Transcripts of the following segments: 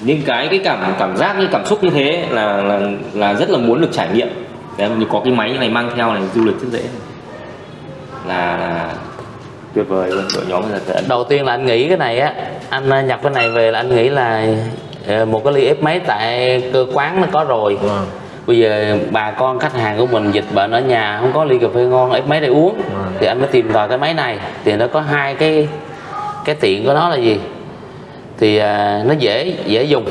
những cái cái cảm cảm giác như cảm xúc như thế là là là rất là muốn được trải nghiệm. Đấy, như có cái máy này mang theo này du lịch rất dễ. Là, là tuyệt vời luôn đội nhóm là tận đầu tiên là anh nghĩ cái này á anh ờ, nhập cái này về là anh nghĩ là ờ, một cái ly ép máy tại cơ quán nó có rồi. Vâng. bây giờ bà con khách hàng của mình dịch bệnh ở nhà không có ly cà phê ngon ép máy để uống. Vâng. thì anh mới tìm vào cái máy này. Thì nó có hai cái cái tiện của nó là gì thì à, nó dễ dễ dùng.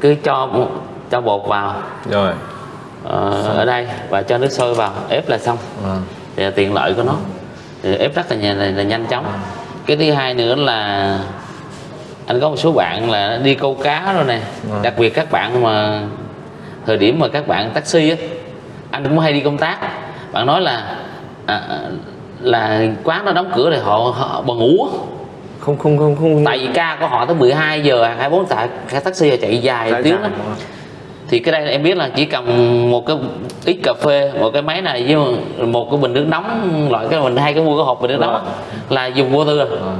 Cứ cho cho bột vào. Rồi. Ờ, ở đây và cho nước sôi vào ép là xong. Vâng. thì là tiện lợi của nó. Thì ép rất là, nhanh- là, là nhanh chóng. Cái thứ hai nữa là anh có một số bạn là đi câu cá rồi nè. Vâng. đặc biệt các bạn mà thời điểm mà các bạn taxi á anh cũng hay đi công tác. Bạn nói là à, à, là quán nó đóng cửa thì họ, họ bần ngủ. Không không không không. Tại vì ca của họ tới 12 giờ 24 tại cái taxi chạy dài Dài tiếng đó thì cái đây em biết là chỉ cần một cái ít cà phê một cái máy này với một cái bình nước nóng loại cái mình hay cái mua cái hộp bình nước nóng á, là dùng vô tư. Rồi Vâng.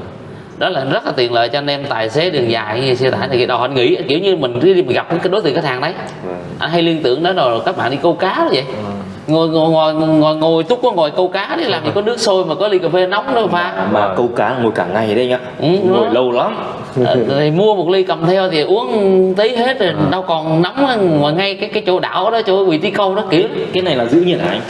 đó là rất là tiện lợi cho anh em tài xế đường dài như xe tải này đâu anh nghĩ kiểu như mình đi mình gặp cái đối tượng khách hàng đấy. Vâng. anh hay liên tưởng đó rồi các bạn đi câu cá đó vậy. Vâng. Ngồi ngồi ngồi ngồi, ngồi túc có ngồi câu cá đi làm gì có nước sôi mà có ly cà phê nóng đâu pha. Mà câu cá ngồi cả ngày đấy nhá Ừ, ngồi đó. lâu lắm. Ờ, thì mua một ly cầm theo thì uống tí hết rồi đâu còn nóng ngoài ngay cái cái chỗ đảo đó chỗ vị trí câu đó kiểu cái này là giữ nhiệt hả anh?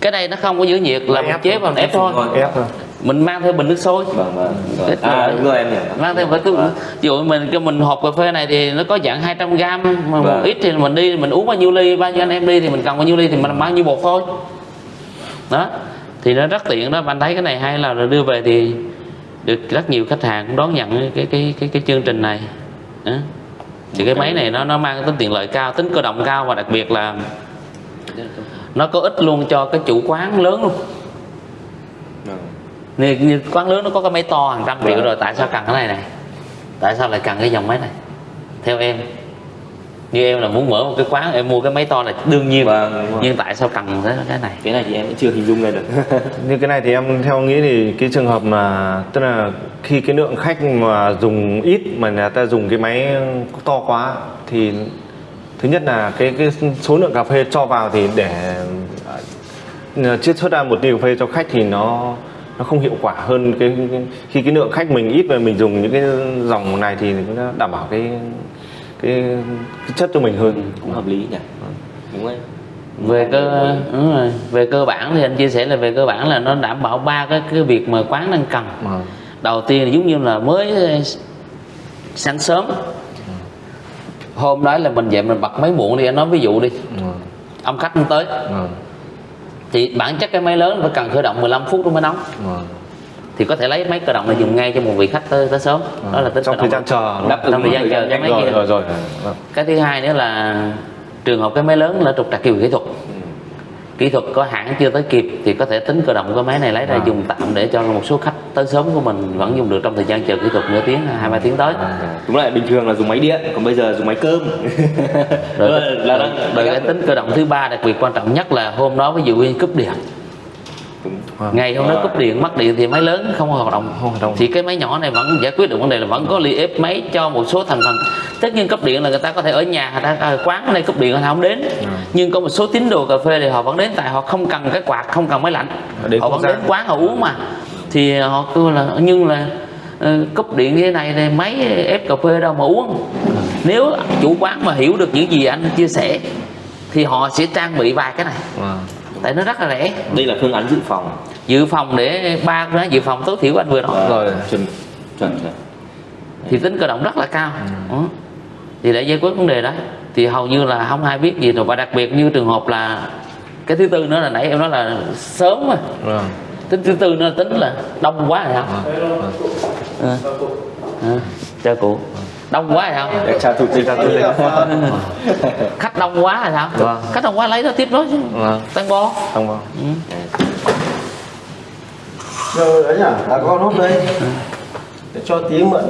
Cái này nó không có giữ nhiệt là Ép chế bằng ép thôi. Ép thôi mình mang theo bình nước sôi. Vâng vâng vâng. à đúng rồi em hiểu mang theo một cái ví dụ mình cái mình hộp cà phê này thì nó có dạng 200 gram mà một Vâng. ít thì mình đi mình uống bao nhiêu ly bao nhiêu anh em đi thì mình cần bao nhiêu ly thì mình bao nhiêu bột thôi. Đó. Thì nó rất tiện đó. Anh thấy cái này hay là rồi đưa về thì được rất nhiều khách hàng cũng đón nhận cái cái cái cái chương trình này. Đó. thì cái máy này nó nó mang tính tiện lợi cao tính cơ động cao và đặc biệt là nó có ích luôn cho cái chủ quán lớn luôn. Vâng. Như, như quán lớn nó có cái máy to hàng trăm triệu Vâng. rồi tại sao cần cái này này? Tại sao lại cần cái dòng máy này? Theo em như em là muốn mở một cái quán em mua cái máy to này đương nhiên. Vâng, nhưng tại sao cần cái này? Cái này thì em chưa hình dung ra được. Như cái này thì em theo nghĩ thì cái trường hợp mà tức là khi cái lượng khách mà dùng ít mà người ta dùng cái máy to quá thì thứ nhất là cái cái số lượng cà phê cho vào thì để à, chiết xuất ra một ly cà phê cho khách thì nó nó không hiệu quả hơn cái, khi cái lượng khách mình ít và mình dùng những cái dòng này thì nó đảm bảo cái cái, cái chất cho mình hơn. Cũng hợp lý nhỉ. Đúng rồi về cơ đúng rồi. về cơ bản thì anh chia sẻ là về cơ bản là nó đảm bảo ba cái cái việc mà quán đang cần. Mà- đầu tiên là giống như là mới sáng sớm. Hôm đó là mình dậy mình bật máy muộn đi anh nói ví dụ đi. Mà- ông khách không tới. Mà- thì bản chất cái máy lớn phải cần khởi động 15 phút nó mới nóng thì có thể lấy máy cơ động này dùng ngay cho một vị khách tới, tới sớm. Đó là tính trong thời gian chờ Đáp trong thời gian chờ cái máy rồi kia. rồi rồi. Vâng. cái thứ hai nữa là trường hợp cái máy lớn là trục trặc kỹ thuật kỹ thuật có hãng chưa tới kịp thì có thể tính cơ động cái máy này lấy ra À. dùng tạm để cho một số khách tới sớm của mình vẫn dùng được trong thời gian chờ kỹ thuật nửa tiếng hai ba tiếng tới. Đúng lại bình thường là dùng máy điện còn bây giờ dùng máy cơm. Rồi, Rồi, cái- là đang rồi cái tính cơ động thứ ba đặc biệt quan trọng nhất là hôm đó ví dụ như cúp điện Vâng. ngày hôm đó cúp điện mất điện thì máy lớn không hoạt động Không hoạt động. thì cái máy nhỏ này vẫn giải quyết được vấn đề là vẫn có ly ép máy cho một số thành phần tất nhiên cúp điện là người ta có thể ở nhà người ta ở quán đây cúp điện người ta không đến Ừ. nhưng có một số tín đồ cà phê thì họ vẫn đến tại họ không cần cái quạt không cần máy lạnh Đến họ vẫn gian. đến quán họ uống mà thì họ kêu là nhưng là ờ, cúp điện như thế này thì máy ép cà phê đâu mà uống nếu chủ quán mà hiểu được những gì anh chia sẻ thì họ sẽ trang bị vài cái này Vâng. Tại nó rất là rẻ đây là phương án dự phòng dự phòng để ba cái dự phòng tối thiểu anh vừa nói Rồi. chuẩn chuẩn chuẩn thì tính cơ động rất là cao Ừ. Đó. thì để giải quyết vấn đề đó thì hầu như là không ai biết gì rồi và đặc biệt như trường hợp là cái thứ tư nữa là nãy em nói là sớm mà Vâng. tính thứ tư nữa là tính là đông quá rồi sao Vâng. à. À. chào cụ đông quá rồi sao để chào thủ tịch khách đông quá rồi sao? Vâng. khách đông quá lấy nó tiếp đó chứ. Vâng. tăng bo Không vâng. Rồi đấy nhỉ, à con hút đây. Để cho tí mượn